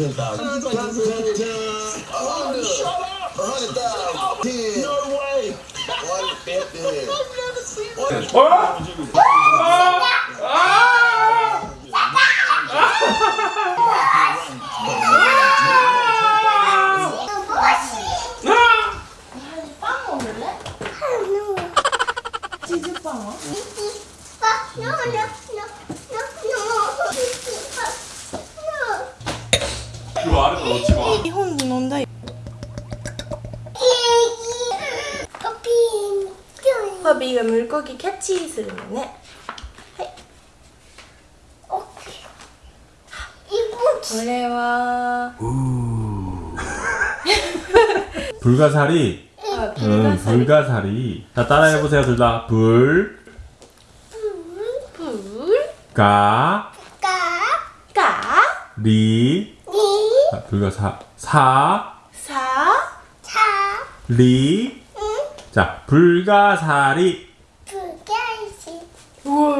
each one. Ten thousand. Oh, shut up! A hundred thousand. Ten. No way! One fifty. I've never seen that. 빵 ーが물고기キャッチするのねこれは 불가사리. 아, 응, 불가사리 불가사리. 자, 따라해보세요, 둘 다. 불, 불, 가, 가, 리. 자, 불가사, 사, 사, 리. 자, 불가사리. 우와,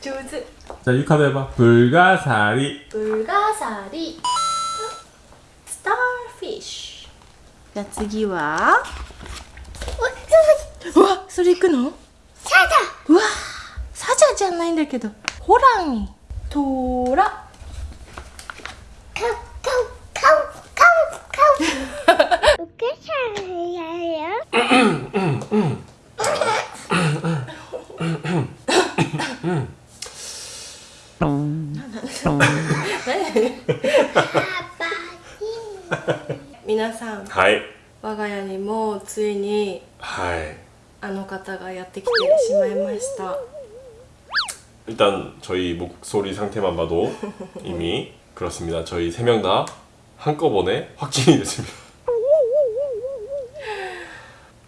上手 자, 유카도 해봐. 불가사리. 불가사리 starfish じゃあ次はうわそれ行くのうわサジャじゃないんだけどホラントラ 皆さん 하이. 我が家にもついに 하이. あの方がやってきてしまいました 일단 저희 목소리 상태만 봐도 이미 그렇습니다. 저희 세 명 다 한꺼번에 확진이 됐습니다.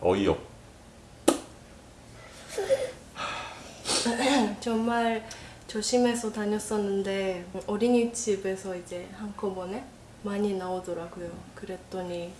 어이없. 정말 조심해서 다녔었는데 어린이집에서 이제 한꺼번에 많이 나오더라고요. 그랬더니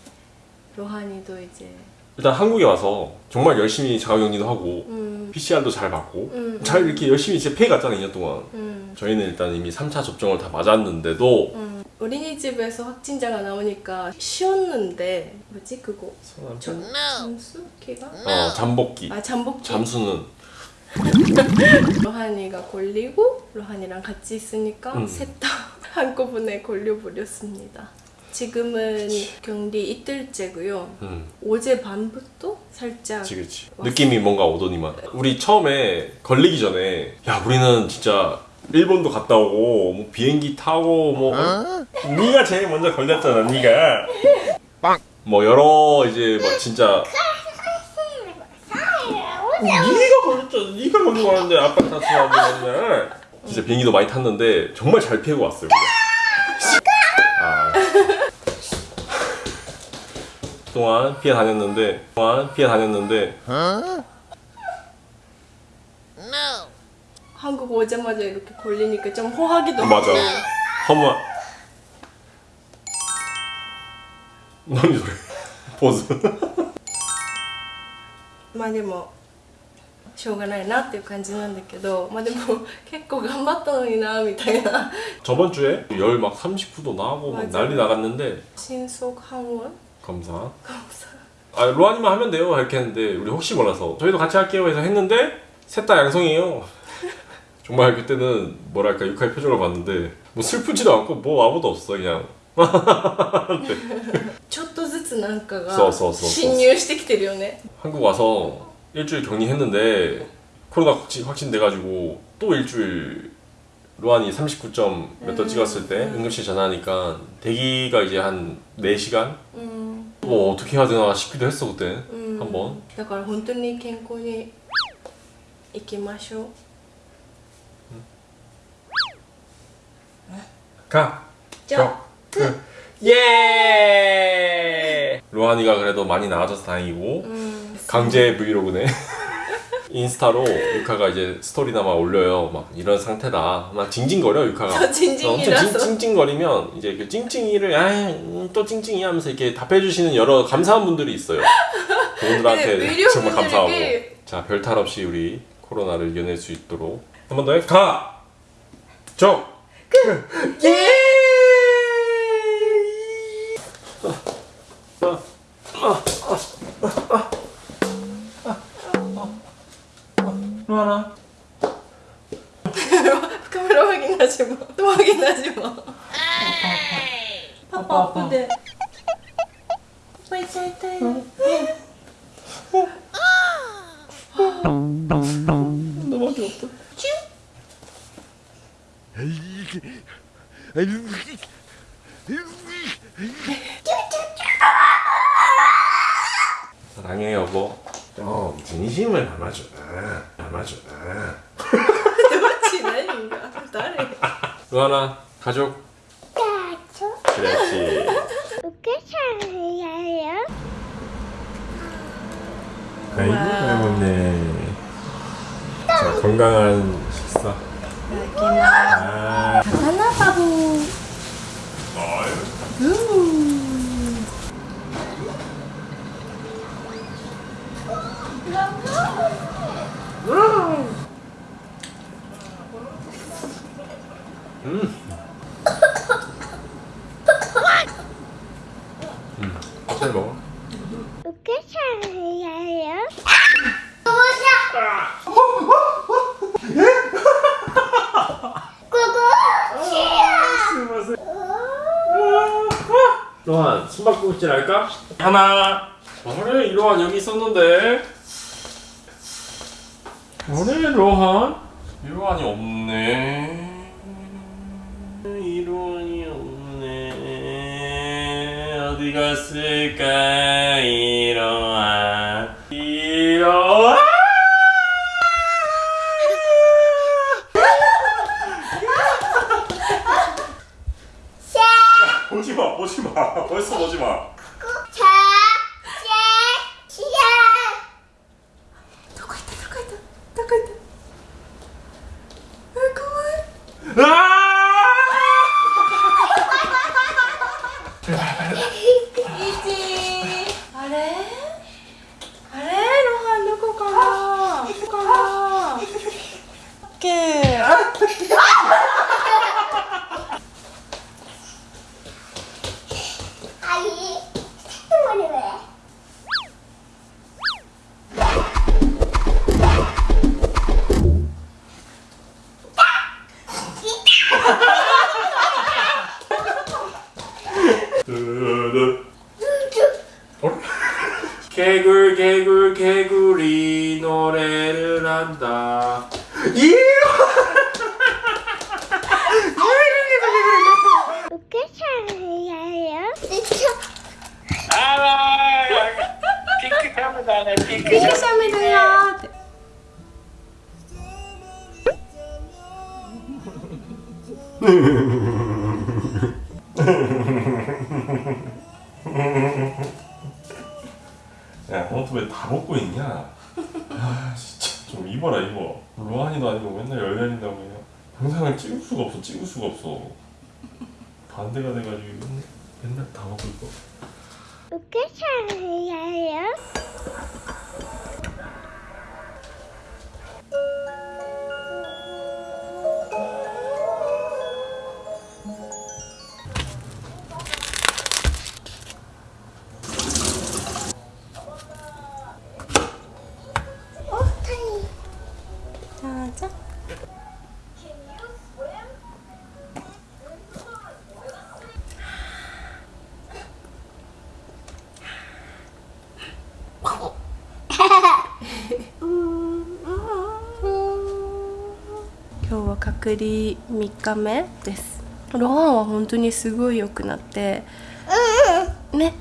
로하니도 이제 일단 한국에 와서 정말 열심히 자가격리도 하고 음, PCR도 잘 받고 음, 잘 이렇게 열심히 진짜 페이 갔잖아요 2년 동안. 음, 저희는 일단 이미 3차 접종을 다 맞았는데도 음. 어린이집에서 확진자가 나오니까 쉬었는데 뭐지 그거? 저, 잠수 기가? 어, 잠복기. 아 잠복기? 잠수는. 로하니가 걸리고 로하니랑 같이 있으니까 음. 셋다 한꺼번에 걸려버렸습니다. 지금은 격리 이틀째고요. 음, 어제 밤부터 살짝 그치 그치. 왔어. 느낌이 뭔가 오더니만. 우리 처음에 걸리기 전에 야 우리는 진짜 일본도 갔다 오고 뭐 비행기 타고 뭐 네가 제일 먼저 걸렸잖아 네가. 뭐 여러 이제 뭐 진짜 네가 걸렸잖아. 네가 먼저 가는데 아빠 탔어 진짜 비행기도 많이 탔는데 정말 잘 피하고 왔어요 우리가. 동안 피해 다녔는데 동안 피해 다녔는데 한국 오자마자 이렇게 걸리니까 좀 호하기도 맞아 하고 한번何それポーズまあでもしょうがないなっていう感じなんだけどまあでも結構頑張ったのになみたいな 저번 주에 열 막 39도 나고 막 맞아. 난리 나갔는데 신속 항원 감사 감사 아 로아님만 하면 돼요 이렇게 했는데 우리 혹시 몰라서 저희도 같이 할게요 해서 했는데 셋 다 양성이에요 정말 그때는 뭐랄까 육하의 표정을 봤는데 뭐 슬프지도 않고 뭐 아무도 없어 그냥 ちょっとずつなんかがそうそうそうそう侵入してきてるよね 한국 와서 일주일 격리했는데 코로나 확진, 확진돼가지고 또 일주일 로안이 39점 몇 도 음, 찍었을 때 음. 응급실 전화하니까 대기가 이제 한 4시간? うん 뭐 어떻게 해야 되나 싶기도 했어 그때 うん 한번 だから本当に健康に行きましょう 가! じゃあ 그 예! 로안 로한이가 그래도 많이 나아져서 다행이고 음 강제 브이로그네. 인스타로 유카가 이제 스토리나 막 올려요. 막 이런 상태다. 막 징징거려 유카가. 저 징징이라서. 엄청 징, 징징거리면 이제 그 찡찡이를 아또 찡찡이 하면서 이렇게 답해주시는 여러 감사한 분들이 있어요. 그분들한테 정말 감사하고. 자, 별탈 없이 우리 코로나를 이겨낼 수 있도록 한 번 더 해. 가. 정. 예. 로하나. 카메라 확인하지 마. 또 확인하지 마. 아빠 아픈데. 너밖에 없다. 사랑해 여보. 좀 진심을 담아줘. 담아줘. 누가 지나니까誰 로하나 가족. 그렇지. 아이고 잘 먹네. 자 건강한 식사. 아. 하나 바보. 잘 먹어. 로한 숨바꼭질 할까? 하나. 그래 로한 여기 있었는데. 그래 로한. 이로한이 없네. 이로한이 없네. 어디 갔을까 이로한. 이로한. 보지 마, 보지 마. 벌써 보지 마. 두 야, 너도 왜다 먹고 있냐? 아, 진짜 좀 입어라 입어. 로한이도 아니고 맨날 열렬인다고 그냥 영상을 찍을 수가 없어, 찍을 수가 없어. 반대가 돼가지고 맨날, 다 먹고 있고. 자, 자. 隔離3日目です。ロハンは本当にすごい良くなってね。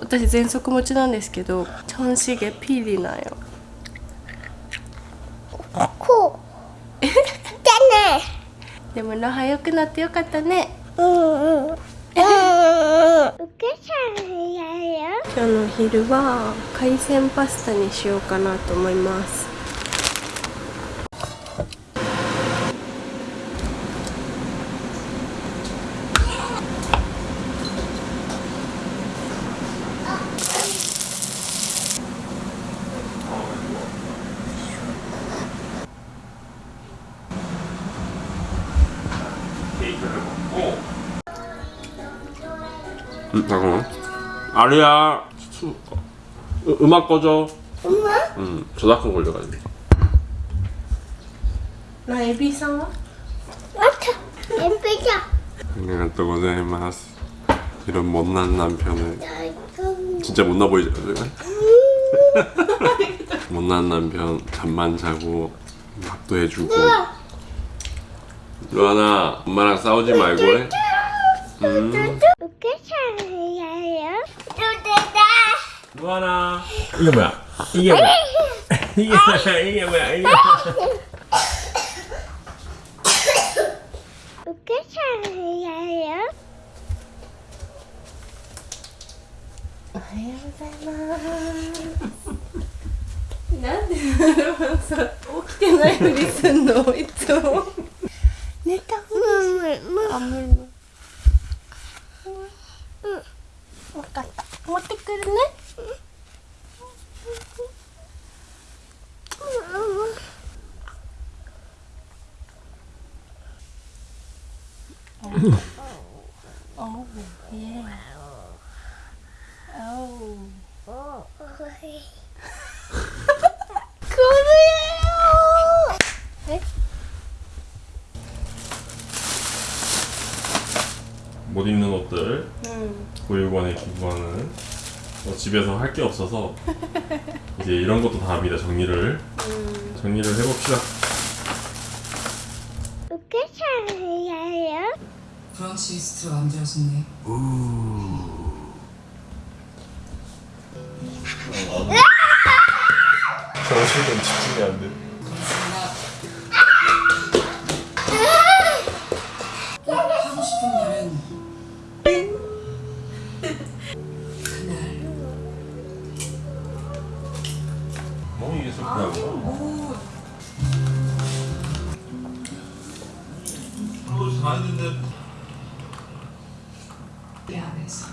私喘息持ちなんですけどチョンシゲピリなんよ。でもロハン良くなってよかったね。うんうん。うんうん。うん。今日の昼は海鮮パスタにしようかなと思います 음, 잠깐만. 아리야. 수, 어, 음악 꺼져 엄마? 응 저작권 걸려가지고. 나 에비상어? 맞아. 에비상어 안녕하세요 이런 못난 남편을. 진짜 못나 보이죠? 못난 남편 잠만 자고 밥도 해주고. 루아나 엄마랑 싸우지 말고 해. 음. てた。お母さん。はようございます。起きてないふりすんの、いつ。うん。分かった。持ってくるね、うん。うん、oh, yeah. Oh. これ 못 입는 옷들 응. 보육원에 기부하는 뭐 집에서 할 게 없어서 이제 이런 것도 다 합니다 정리를. 정리를 해봅시다. 프랑시스트로 만들어졌네. 정신은 집중이 안돼. 하고 싶은 말은 다 했는데 내 안에서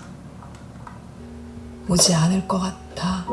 오지 않을 것 같아.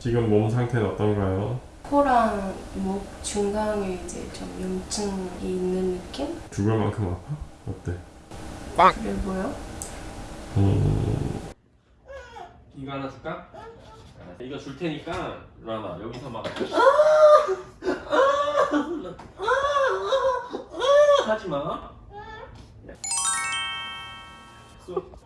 지금 몸 상태는 어떤가요? 코랑 목 중간에 이제 좀 염증이 있는 느낌? 죽을 만큼 아파? 어때? 그래 보여? 음... 이거 하나 줄까? 이거 줄 테니까 루아나 여기서 막 하지 마. 쏘.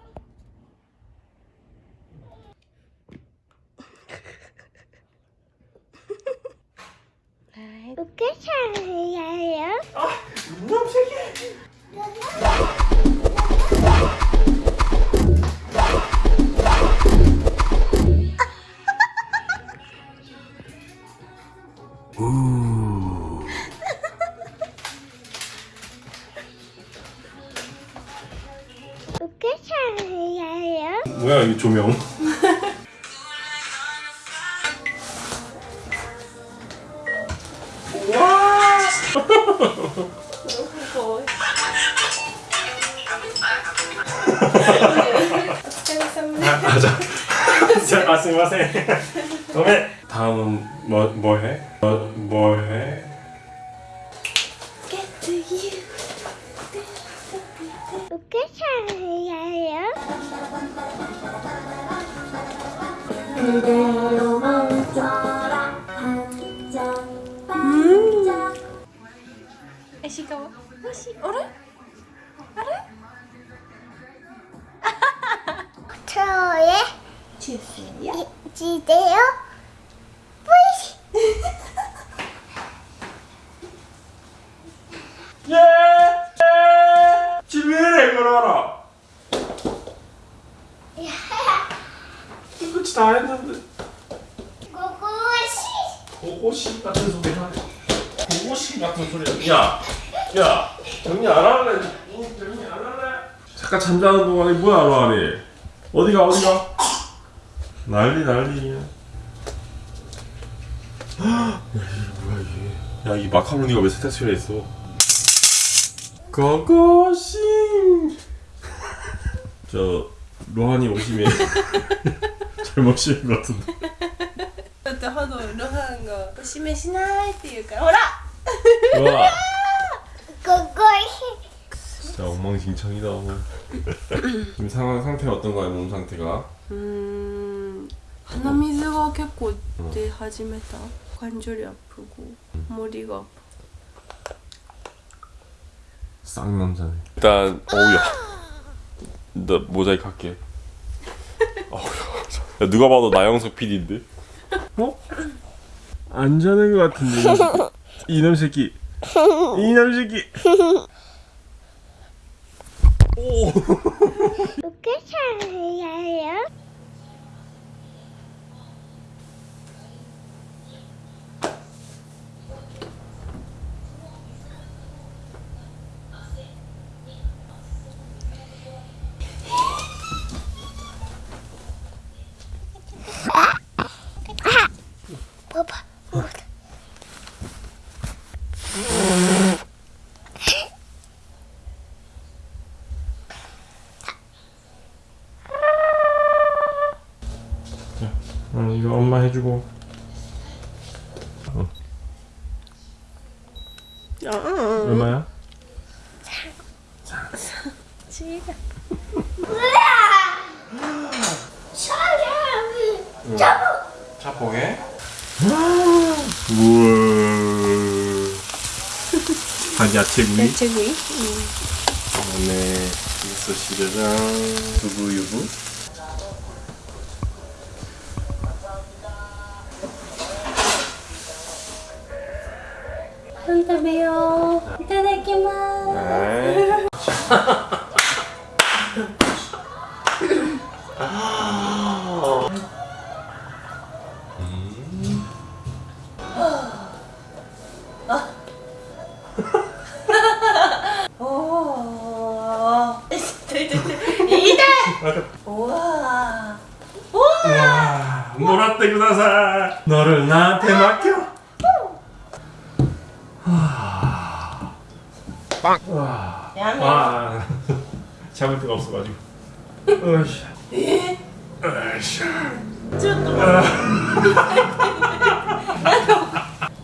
뭐야 맞아. 아, 스마세. 그러면 다음은 뭐, 뭐 해? 뭐, 뭐 해? 어떻게 잘해요? 그대로 멈춰라 반짝 반짝 애시가와 어시 어라? 지대요? 뿌이시 예! 예! 집에 걸어라. 끝이 다 했는데. 고고시 고고씨 같은 소리 하네. 고고씨 같은 소리. 야, 야, 정리 안 할래? 응, 정리 안 할래? 잠깐 잠자는 동안에 뭐야, 로아리? 어디가, 어디가? 난리, 난리야. 야, 이게 뭐야, 이게. 야, 이 마카로니가 왜 세탁실에 있어? 고고씨! 저, 로한이 오시면 잘못 씌운 것 같은데. だってハドルハンがおしめしないって言うからほら 와, 고고시 진짜 엉망진창이다. 오늘. 지금 상황 상태 어떤가요, 몸 상태가? うーん 鼻水が結構出始めた관절이아프고 머리가 아파 쌍남자네. 일단 어우야. 나 모자이크 할게. 어우야. 야, 누가 봐도 나영석 PD인데? 어? 안 자는 것 같은데 이- 이놈 새끼. 이놈 새끼. 오. 어떻게 살아요? 이거 엄마 해주고. 아, 응. 얼마야? 지가 사람이 차포게. 우와. 한 야채구이. 야채구이 그다음에 미소시르랑 두부유부. べよう。いただきます。もらってください。乗るな手巻き 빵. 와. 와. 잡을 데가 없어가지고. 으쌰. 으쌰.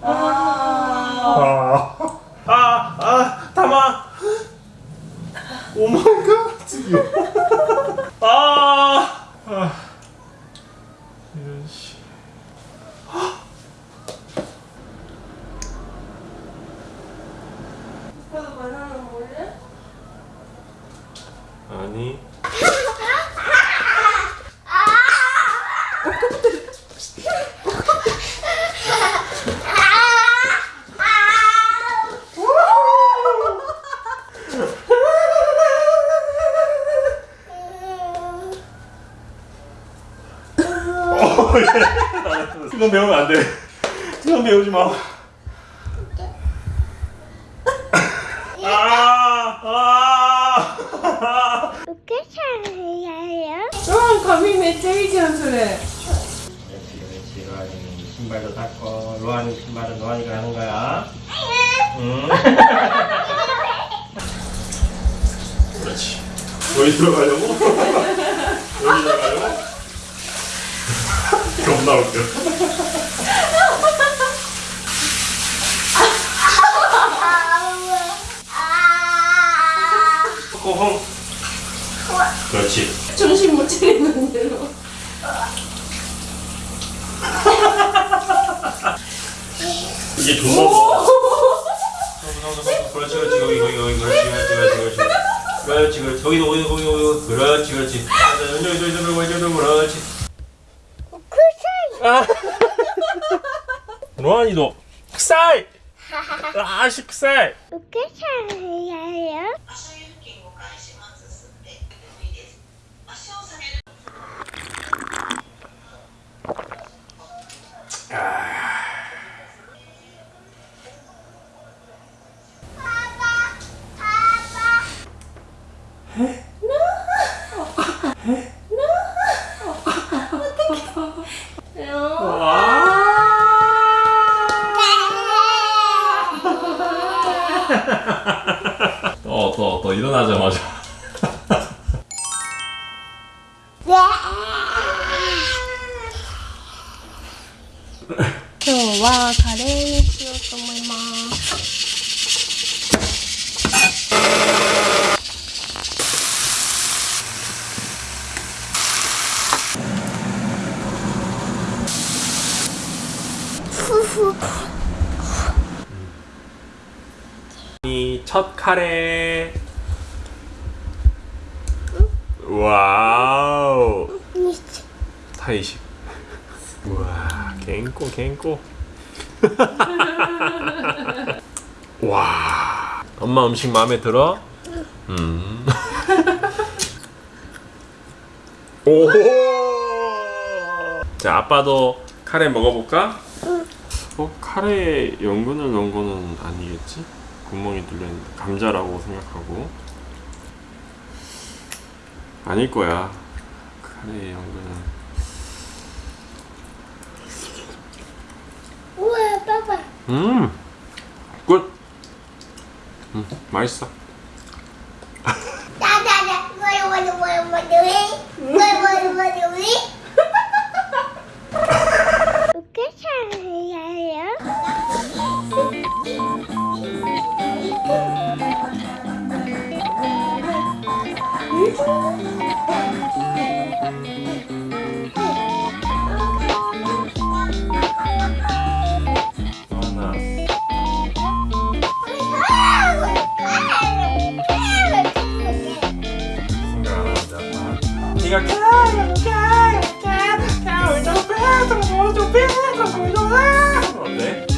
아, 아, 아, 담아. 오 마이 갓. 드디어. 아, 아. 이런 씨. 오빠도 바나나 먹을래? 아니. 아, 수건 배우면 안 돼. 수건 배우지 마. 아, 아. 어떻게 잘해요? 어, 감히네 때리지 그렇지. 신발도 닦고, 로아니 신발은 로아니가 하는 거야. 응. 그렇지. 너희 들어가려고? 겁나 웃겨. 꼬홍. 그렇지. 정신 못 차리는 대로. 이제 돈 먹어. 그렇지 그렇지 여기 여기 여기 그렇지 그렇지 그렇지 그렇지 그렇지 여기 여기 여기 여기 그렇지 그렇지. 이제 이제 이제 이제 이제 그렇지. 로안이도 흑살. 아씨 흑살. 어떻게 살아요? 또, 첫 카레. 와우. 타이십. 우와, 갱꼬 갱꼬. 와. 엄마 음식 마음에 들어? 음. 오. 자, 아빠도 카레 먹어볼까? 어, 카레에 연근을 넣은 거는 아니겠지? 구멍이 뚫려 있는데 감자라고 생각하고 아닐 거야. 카레에 연근은 우와, 봐봐. 음, good. 음, 맛있어. 나나나, 뭐야, 뭐야, 뭐야, 뭐야, 왜? 뭐야, 뭐야, 뭐야, 왜? 어 어때?